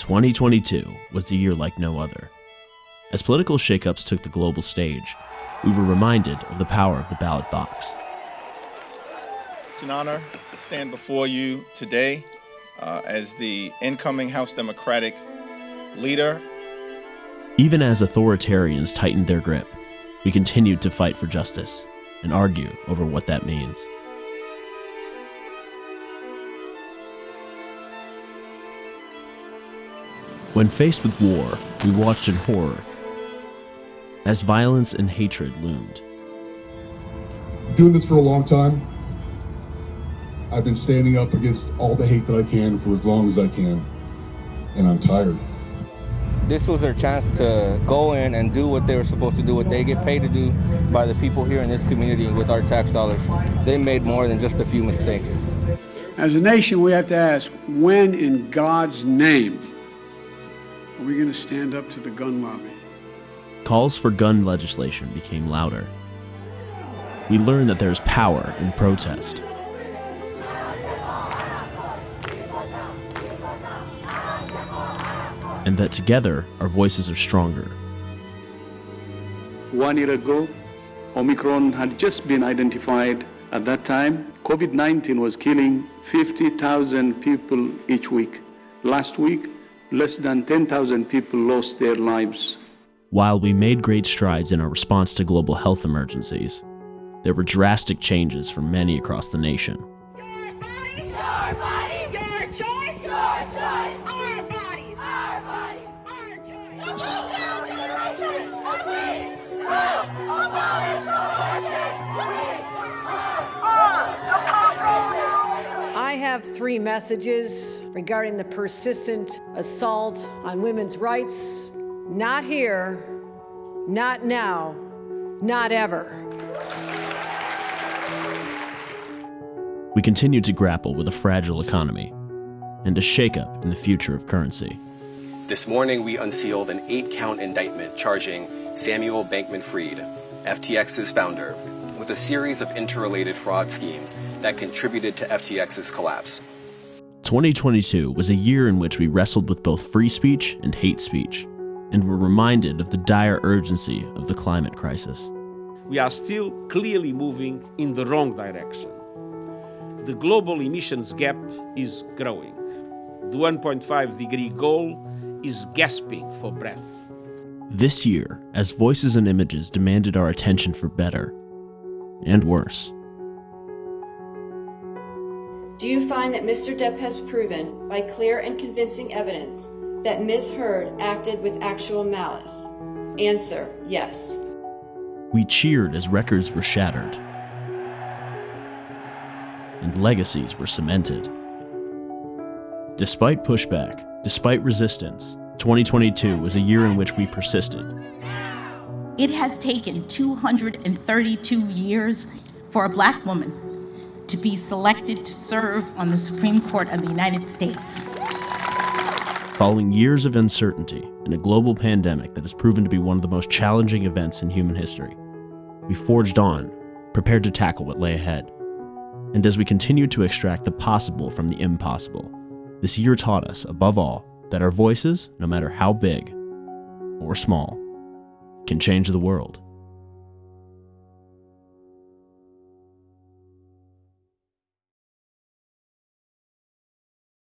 2022 was a year like no other. As political shakeups took the global stage, we were reminded of the power of the ballot box. It's an honor to stand before you today uh, as the incoming House Democratic leader. Even as authoritarians tightened their grip, we continued to fight for justice and argue over what that means. When faced with war, we watched in horror as violence and hatred loomed. Doing this for a long time. I've been standing up against all the hate that I can for as long as I can, and I'm tired. This was their chance to go in and do what they were supposed to do, what they get paid to do by the people here in this community with our tax dollars. They made more than just a few mistakes. As a nation, we have to ask when in God's name are we going to stand up to the gun lobby? Calls for gun legislation became louder. We learned that there's power in protest. And that together, our voices are stronger. One year ago, Omicron had just been identified. At that time, COVID 19 was killing 50,000 people each week. Last week, less than 10,000 people lost their lives. While we made great strides in our response to global health emergencies, there were drastic changes for many across the nation. Have three messages regarding the persistent assault on women's rights. Not here, not now, not ever. We continue to grapple with a fragile economy and a shakeup in the future of currency. This morning, we unsealed an eight count indictment charging Samuel Bankman Fried, FTX's founder, with a series of interrelated fraud schemes that contributed to FTX's collapse. 2022 was a year in which we wrestled with both free speech and hate speech, and were reminded of the dire urgency of the climate crisis. We are still clearly moving in the wrong direction. The global emissions gap is growing. The 1.5 degree goal is gasping for breath. This year, as voices and images demanded our attention for better and worse. Do you find that Mr. Depp has proven, by clear and convincing evidence, that Ms. Heard acted with actual malice? Answer, yes. We cheered as records were shattered and legacies were cemented. Despite pushback, despite resistance, 2022 was a year in which we persisted. It has taken 232 years for a black woman to be selected to serve on the Supreme Court of the United States. Following years of uncertainty in a global pandemic that has proven to be one of the most challenging events in human history, we forged on, prepared to tackle what lay ahead. And as we continued to extract the possible from the impossible, this year taught us, above all, that our voices, no matter how big or small, can change the world.